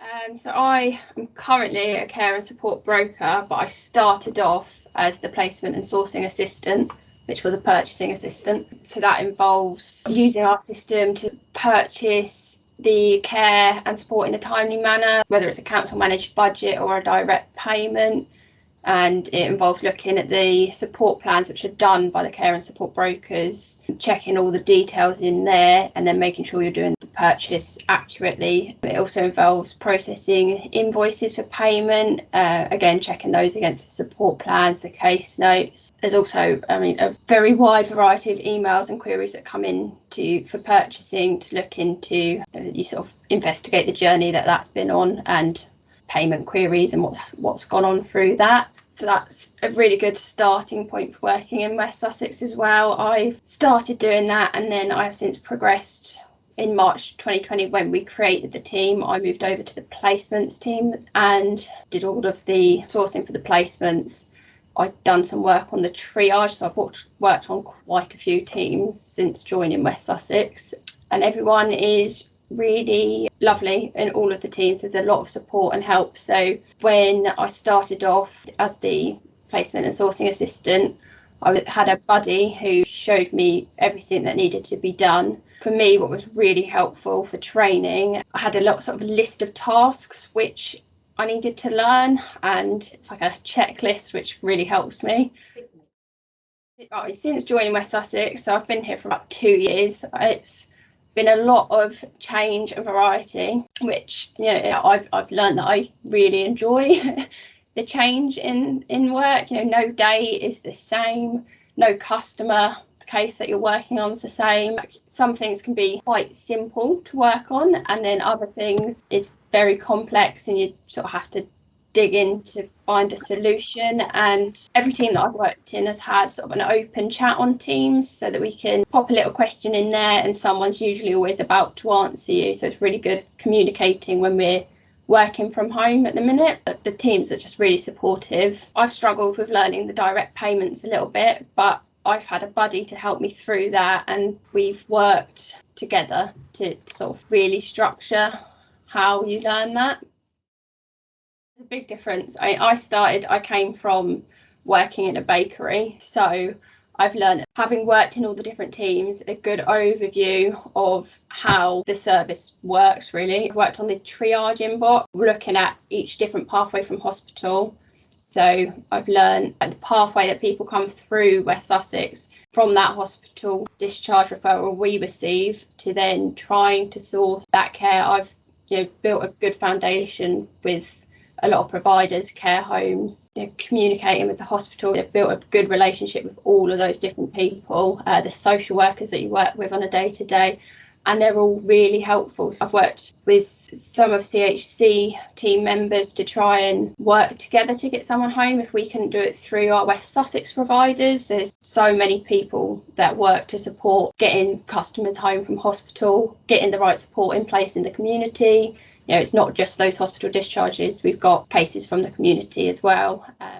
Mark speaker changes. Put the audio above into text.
Speaker 1: Um, so I am currently a care and support broker, but I started off as the placement and sourcing assistant, which was a purchasing assistant. So that involves using our system to purchase the care and support in a timely manner, whether it's a council managed budget or a direct payment and it involves looking at the support plans which are done by the care and support brokers, checking all the details in there, and then making sure you're doing the purchase accurately. It also involves processing invoices for payment, uh, again, checking those against the support plans, the case notes. There's also, I mean, a very wide variety of emails and queries that come in to for purchasing to look into. Uh, you sort of investigate the journey that that's been on and payment queries and what's what's gone on through that. So that's a really good starting point for working in West Sussex as well. I've started doing that and then I've since progressed in March 2020 when we created the team. I moved over to the placements team and did all of the sourcing for the placements. I've done some work on the triage, so I've worked, worked on quite a few teams since joining West Sussex, and everyone is really lovely in all of the teams. There's a lot of support and help. So when I started off as the placement and sourcing assistant, I had a buddy who showed me everything that needed to be done. For me, what was really helpful for training, I had a lot sort of list of tasks which I needed to learn, and it's like a checklist which really helps me. Since joining West Sussex, so I've been here for about two years. It's been a lot of change and variety, which you know I've I've learned that I really enjoy the change in in work. You know, no day is the same, no customer case that you're working on is the same. Some things can be quite simple to work on, and then other things it's very complex, and you sort of have to dig in to find a solution. And every team that I've worked in has had sort of an open chat on Teams so that we can pop a little question in there and someone's usually always about to answer you. So it's really good communicating when we're working from home at the minute. But the teams are just really supportive. I've struggled with learning the direct payments a little bit, but I've had a buddy to help me through that and we've worked together to sort of really structure how you learn that a big difference. I, I started, I came from working in a bakery, so I've learned, having worked in all the different teams, a good overview of how the service works really. I've worked on the triage inbox, looking at each different pathway from hospital. So I've learned the pathway that people come through West Sussex from that hospital discharge referral we receive to then trying to source that care. I've you know built a good foundation with a lot of providers, care homes, know, communicating with the hospital. They've built a good relationship with all of those different people, uh, the social workers that you work with on a day to day, and they're all really helpful. I've worked with some of CHC team members to try and work together to get someone home if we can do it through our West Sussex providers. There's so many people that work to support getting customers home from hospital, getting the right support in place in the community, know, it's not just those hospital discharges. We've got cases from the community as well. Um,